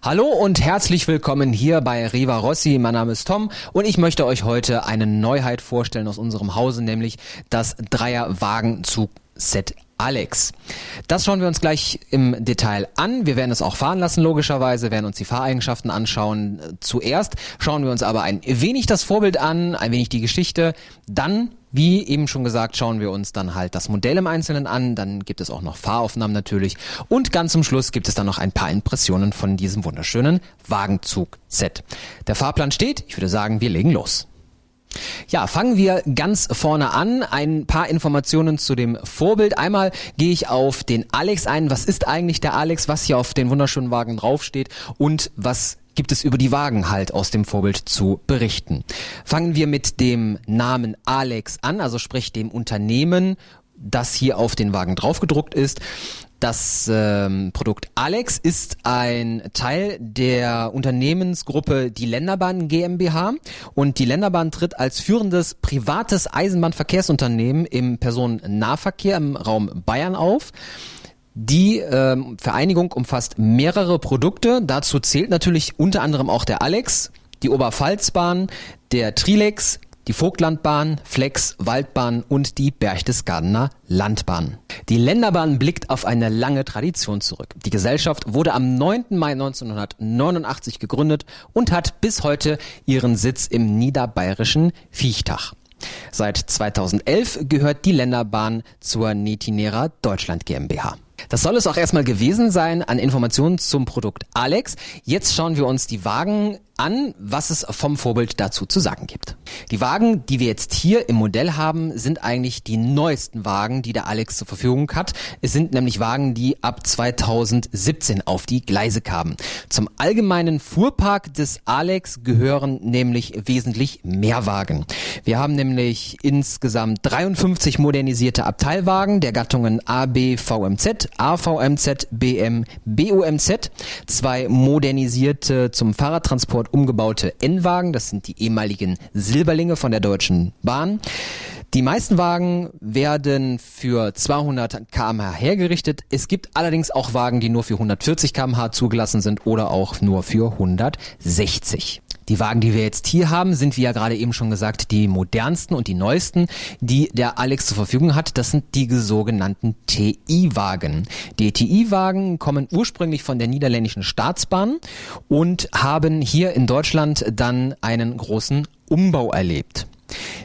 Hallo und herzlich willkommen hier bei Riva Rossi. Mein Name ist Tom und ich möchte euch heute eine Neuheit vorstellen aus unserem Hause, nämlich das Dreier-Wagenzug-Set Alex. Das schauen wir uns gleich im Detail an. Wir werden es auch fahren lassen, logischerweise, werden uns die Fahreigenschaften anschauen. Zuerst schauen wir uns aber ein wenig das Vorbild an, ein wenig die Geschichte. Dann, wie eben schon gesagt, schauen wir uns dann halt das Modell im Einzelnen an. Dann gibt es auch noch Fahraufnahmen natürlich. Und ganz zum Schluss gibt es dann noch ein paar Impressionen von diesem wunderschönen Wagenzug-Set. Der Fahrplan steht. Ich würde sagen, wir legen los. Ja, fangen wir ganz vorne an. Ein paar Informationen zu dem Vorbild. Einmal gehe ich auf den Alex ein. Was ist eigentlich der Alex? Was hier auf den wunderschönen Wagen draufsteht? Und was gibt es über die Wagen halt aus dem Vorbild zu berichten? Fangen wir mit dem Namen Alex an, also sprich dem Unternehmen das hier auf den Wagen draufgedruckt ist. Das ähm, Produkt Alex ist ein Teil der Unternehmensgruppe Die Länderbahn GmbH und die Länderbahn tritt als führendes privates Eisenbahnverkehrsunternehmen im Personennahverkehr im Raum Bayern auf. Die ähm, Vereinigung umfasst mehrere Produkte. Dazu zählt natürlich unter anderem auch der Alex, die Oberpfalzbahn, der Trilex, die Vogtlandbahn, Flex, Waldbahn und die Berchtesgadener Landbahn. Die Länderbahn blickt auf eine lange Tradition zurück. Die Gesellschaft wurde am 9. Mai 1989 gegründet und hat bis heute ihren Sitz im niederbayerischen Viechtach. Seit 2011 gehört die Länderbahn zur Netinera Deutschland GmbH. Das soll es auch erstmal gewesen sein an Informationen zum Produkt Alex. Jetzt schauen wir uns die Wagen an, was es vom Vorbild dazu zu sagen gibt. Die Wagen, die wir jetzt hier im Modell haben, sind eigentlich die neuesten Wagen, die der Alex zur Verfügung hat. Es sind nämlich Wagen, die ab 2017 auf die Gleise kamen. Zum allgemeinen Fuhrpark des Alex gehören nämlich wesentlich mehr Wagen. Wir haben nämlich insgesamt 53 modernisierte Abteilwagen der Gattungen A, B, VMZ, AVMZ, BM, BUMZ, zwei modernisierte zum Fahrradtransport umgebaute N-Wagen, das sind die ehemaligen Silberlinge von der Deutschen Bahn. Die meisten Wagen werden für 200 km/h hergerichtet. Es gibt allerdings auch Wagen, die nur für 140 km/h zugelassen sind oder auch nur für 160. Die Wagen, die wir jetzt hier haben, sind wie ja gerade eben schon gesagt, die modernsten und die neuesten, die der Alex zur Verfügung hat. Das sind die sogenannten TI-Wagen. Die TI-Wagen kommen ursprünglich von der niederländischen Staatsbahn und haben hier in Deutschland dann einen großen Umbau erlebt.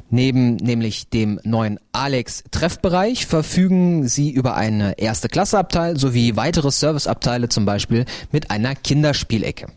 Neben nämlich dem neuen Alex Treffbereich verfügen sie über eine erste Klasseabteil sowie weitere Serviceabteile, zum Beispiel mit einer Kinderspielecke.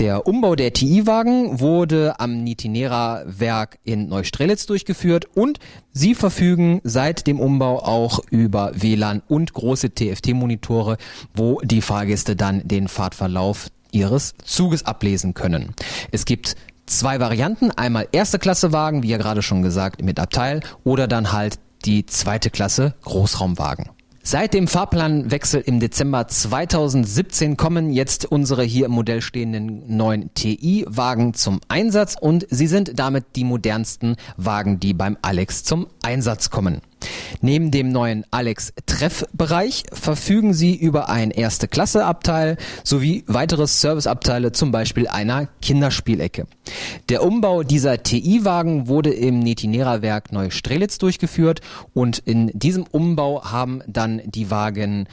Der Umbau der TI-Wagen wurde am Nitinera-Werk in Neustrelitz durchgeführt und sie verfügen seit dem Umbau auch über WLAN und große TFT-Monitore, wo die Fahrgäste dann den Fahrtverlauf ihres Zuges ablesen können. Es gibt zwei Varianten, einmal erste Klasse Wagen, wie ja gerade schon gesagt, mit Abteil oder dann halt die zweite Klasse Großraumwagen. Seit dem Fahrplanwechsel im Dezember 2017 kommen jetzt unsere hier im Modell stehenden neuen TI-Wagen zum Einsatz und sie sind damit die modernsten Wagen, die beim Alex zum Einsatz kommen. Neben dem neuen Alex Treffbereich verfügen sie über ein erste Klasse Abteil sowie weitere Serviceabteile, zum Beispiel einer Kinderspielecke. Der Umbau dieser TI-Wagen wurde im Netinera Werk Neustrelitz durchgeführt und in diesem Umbau haben dann die Wagen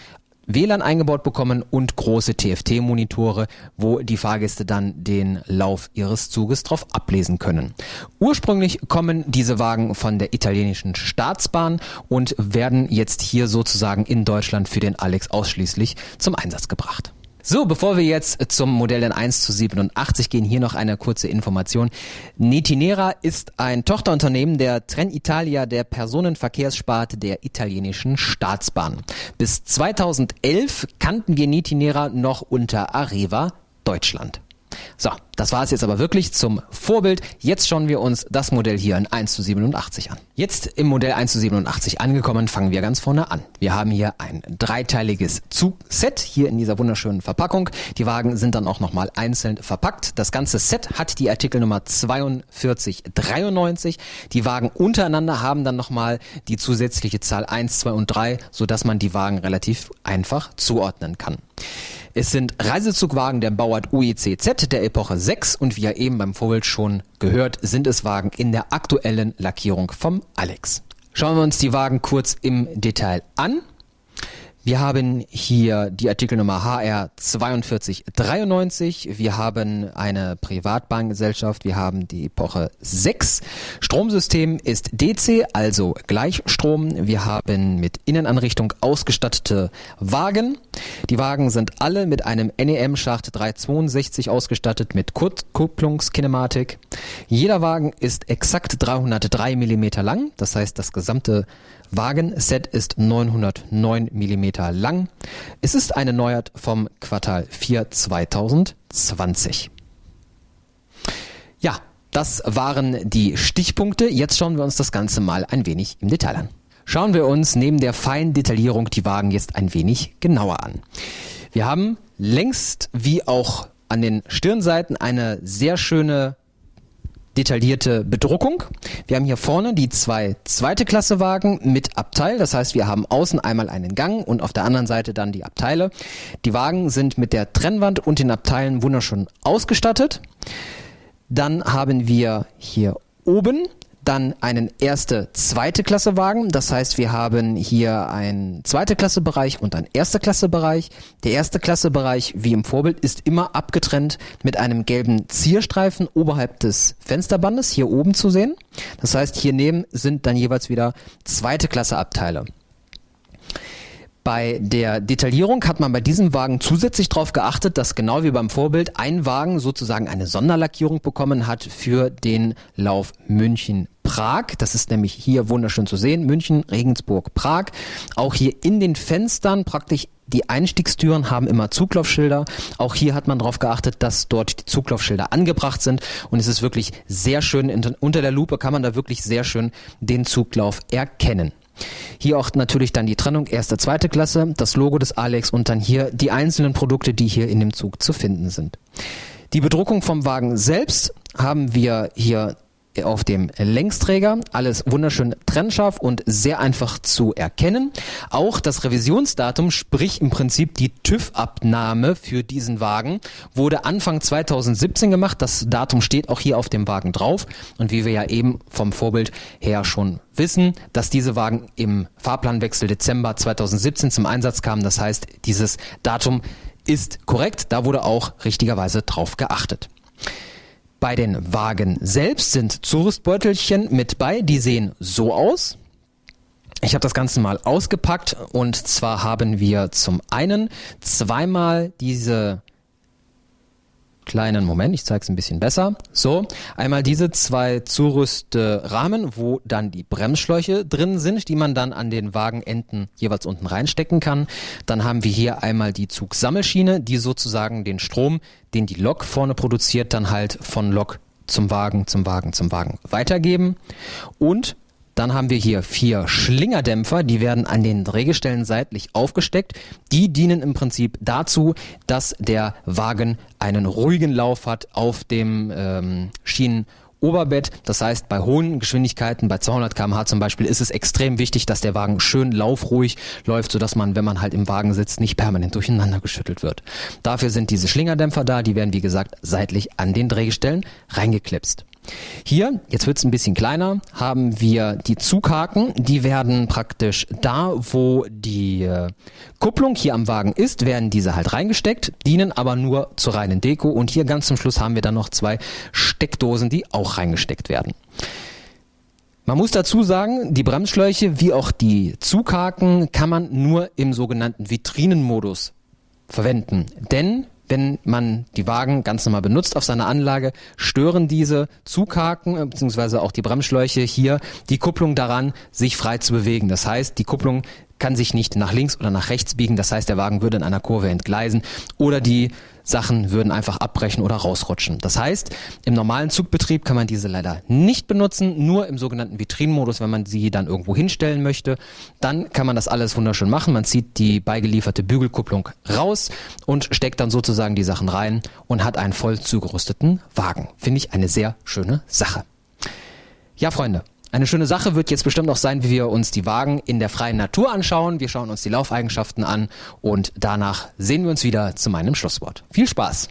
WLAN eingebaut bekommen und große TFT-Monitore, wo die Fahrgäste dann den Lauf ihres Zuges drauf ablesen können. Ursprünglich kommen diese Wagen von der italienischen Staatsbahn und werden jetzt hier sozusagen in Deutschland für den Alex ausschließlich zum Einsatz gebracht. So, bevor wir jetzt zum Modell N1 zu 87 gehen, hier noch eine kurze Information. Netinera ist ein Tochterunternehmen der Trenitalia der Personenverkehrssparte der italienischen Staatsbahn. Bis 2011 kannten wir Netinera noch unter Areva Deutschland. So, Das war es jetzt aber wirklich zum Vorbild. Jetzt schauen wir uns das Modell hier in 1 zu 87 an. Jetzt im Modell 1 zu 87 angekommen, fangen wir ganz vorne an. Wir haben hier ein dreiteiliges Zugset hier in dieser wunderschönen Verpackung. Die Wagen sind dann auch nochmal einzeln verpackt. Das ganze Set hat die Artikelnummer 4293. Die Wagen untereinander haben dann nochmal die zusätzliche Zahl 1, 2 und 3, sodass man die Wagen relativ einfach zuordnen kann. Es sind Reisezugwagen der Bauart UECZ der Epoche 6 und wie ja eben beim Vorbild schon gehört, sind es Wagen in der aktuellen Lackierung vom Alex. Schauen wir uns die Wagen kurz im Detail an. Wir haben hier die Artikelnummer HR 4293. Wir haben eine Privatbahngesellschaft. Wir haben die Epoche 6. Stromsystem ist DC, also Gleichstrom. Wir haben mit Innenanrichtung ausgestattete Wagen. Die Wagen sind alle mit einem NEM-Schacht 362 ausgestattet mit Kurzkupplungskinematik. Jeder Wagen ist exakt 303 mm lang. Das heißt, das gesamte Wagenset ist 909 mm lang. Es ist eine Neuheit vom Quartal 4 2020. Ja, das waren die Stichpunkte. Jetzt schauen wir uns das Ganze mal ein wenig im Detail an. Schauen wir uns neben der feinen Detaillierung die Wagen jetzt ein wenig genauer an. Wir haben längst wie auch an den Stirnseiten eine sehr schöne detaillierte Bedruckung. Wir haben hier vorne die zwei zweite Klasse Wagen mit Abteil. Das heißt, wir haben außen einmal einen Gang und auf der anderen Seite dann die Abteile. Die Wagen sind mit der Trennwand und den Abteilen wunderschön ausgestattet. Dann haben wir hier oben dann einen erste, zweite Klasse Wagen. Das heißt, wir haben hier einen zweite Klasse Bereich und einen erste Klasse Bereich. Der erste Klasse Bereich, wie im Vorbild, ist immer abgetrennt mit einem gelben Zierstreifen oberhalb des Fensterbandes hier oben zu sehen. Das heißt, hier neben sind dann jeweils wieder zweite Klasse Abteile. Bei der Detaillierung hat man bei diesem Wagen zusätzlich darauf geachtet, dass genau wie beim Vorbild ein Wagen sozusagen eine Sonderlackierung bekommen hat für den Lauf München-Prag. Das ist nämlich hier wunderschön zu sehen. München, Regensburg, Prag. Auch hier in den Fenstern praktisch die Einstiegstüren haben immer Zuglaufschilder. Auch hier hat man darauf geachtet, dass dort die Zuglaufschilder angebracht sind. Und es ist wirklich sehr schön, unter der Lupe kann man da wirklich sehr schön den Zuglauf erkennen. Hier auch natürlich dann die Trennung erste, zweite Klasse, das Logo des Alex und dann hier die einzelnen Produkte, die hier in dem Zug zu finden sind. Die Bedruckung vom Wagen selbst haben wir hier auf dem Längsträger. Alles wunderschön trennscharf und sehr einfach zu erkennen. Auch das Revisionsdatum, sprich im Prinzip die TÜV-Abnahme für diesen Wagen, wurde Anfang 2017 gemacht. Das Datum steht auch hier auf dem Wagen drauf. Und wie wir ja eben vom Vorbild her schon wissen, dass diese Wagen im Fahrplanwechsel Dezember 2017 zum Einsatz kamen. Das heißt, dieses Datum ist korrekt. Da wurde auch richtigerweise drauf geachtet. Bei den Wagen selbst sind Zurüstbeutelchen mit bei, die sehen so aus. Ich habe das Ganze mal ausgepackt und zwar haben wir zum einen zweimal diese kleinen Moment, ich zeige es ein bisschen besser. So, einmal diese zwei Zurüstrahmen, wo dann die Bremsschläuche drin sind, die man dann an den Wagenenden jeweils unten reinstecken kann. Dann haben wir hier einmal die Zugsammelschiene, die sozusagen den Strom, den die Lok vorne produziert, dann halt von Lok zum Wagen, zum Wagen, zum Wagen weitergeben. Und dann haben wir hier vier Schlingerdämpfer, die werden an den Drehgestellen seitlich aufgesteckt. Die dienen im Prinzip dazu, dass der Wagen einen ruhigen Lauf hat auf dem ähm, Schienen. Oberbett. Das heißt, bei hohen Geschwindigkeiten, bei 200 km/h zum Beispiel, ist es extrem wichtig, dass der Wagen schön laufruhig läuft, sodass man, wenn man halt im Wagen sitzt, nicht permanent durcheinander geschüttelt wird. Dafür sind diese Schlingerdämpfer da, die werden wie gesagt seitlich an den Drehgestellen reingeklipst. Hier, jetzt wird es ein bisschen kleiner, haben wir die Zughaken. Die werden praktisch da, wo die äh, Kupplung hier am Wagen ist, werden diese halt reingesteckt, dienen aber nur zur reinen Deko. Und hier ganz zum Schluss haben wir dann noch zwei Steckdosen, die auch reingesteckt werden. Man muss dazu sagen, die Bremsschläuche wie auch die Zughaken kann man nur im sogenannten Vitrinenmodus verwenden. Denn wenn man die Wagen ganz normal benutzt auf seiner Anlage, stören diese Zughaken äh, bzw. auch die Bremsschläuche hier die Kupplung daran, sich frei zu bewegen. Das heißt, die Kupplung kann sich nicht nach links oder nach rechts biegen. Das heißt, der Wagen würde in einer Kurve entgleisen oder die Sachen würden einfach abbrechen oder rausrutschen. Das heißt, im normalen Zugbetrieb kann man diese leider nicht benutzen, nur im sogenannten Vitrinenmodus, wenn man sie dann irgendwo hinstellen möchte. Dann kann man das alles wunderschön machen. Man zieht die beigelieferte Bügelkupplung raus und steckt dann sozusagen die Sachen rein und hat einen voll zugerüsteten Wagen. Finde ich eine sehr schöne Sache. Ja, Freunde, eine schöne Sache wird jetzt bestimmt auch sein, wie wir uns die Wagen in der freien Natur anschauen. Wir schauen uns die Laufeigenschaften an und danach sehen wir uns wieder zu meinem Schlusswort. Viel Spaß!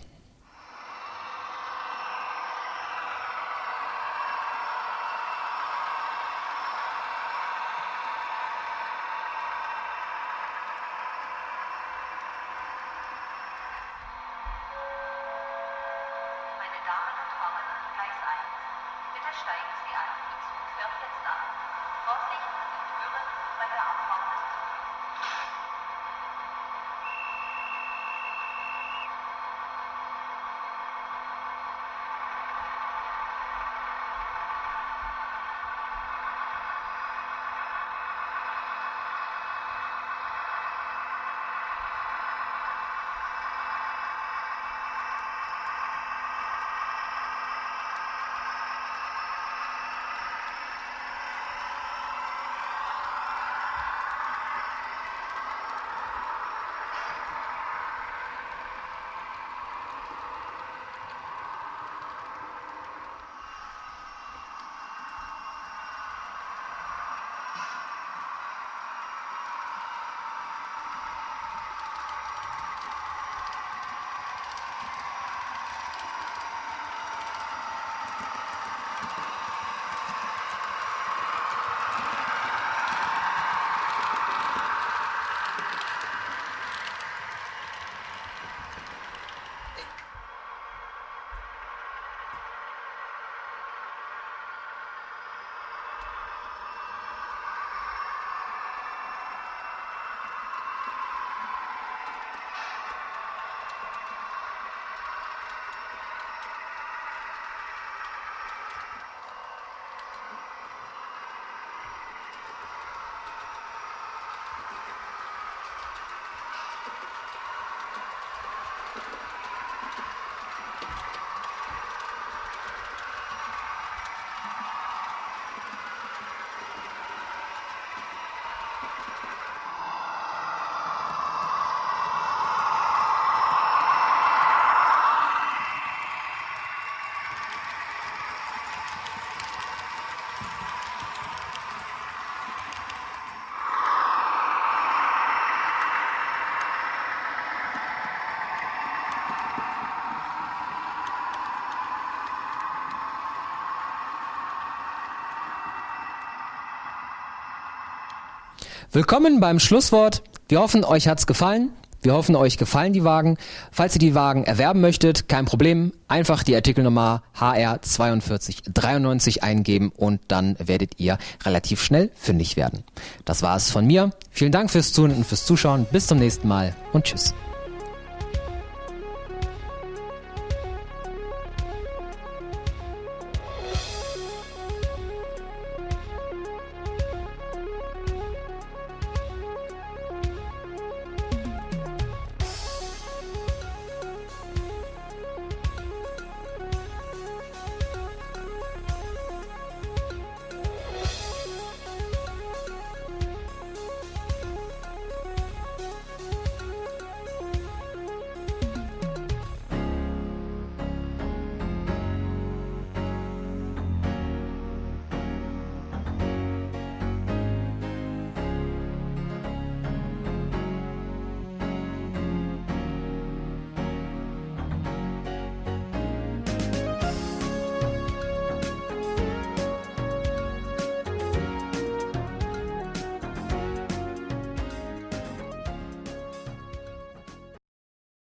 Willkommen beim Schlusswort. Wir hoffen, euch hat's gefallen. Wir hoffen, euch gefallen die Wagen. Falls ihr die Wagen erwerben möchtet, kein Problem. Einfach die Artikelnummer HR4293 eingeben und dann werdet ihr relativ schnell fündig werden. Das war's von mir. Vielen Dank fürs Zuhören und fürs Zuschauen. Bis zum nächsten Mal und tschüss.